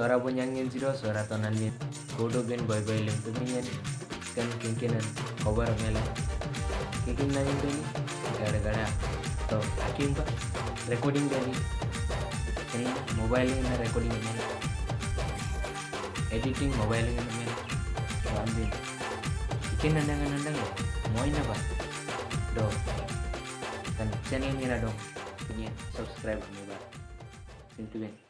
suara bonyangin jiro suara tonanin kodo gen boy boy lem tumian kan kinkinan kobar mela kikin nanin beni gara gara to hakim pa recording beni ini mobile ini recording ini editing mobile ini ini rambil ikin nandang nandang ya. Mau ini apa? Do. Kan channel ini ada dong ini subscribe nih pak pintu beni kan.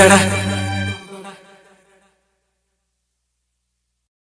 கடை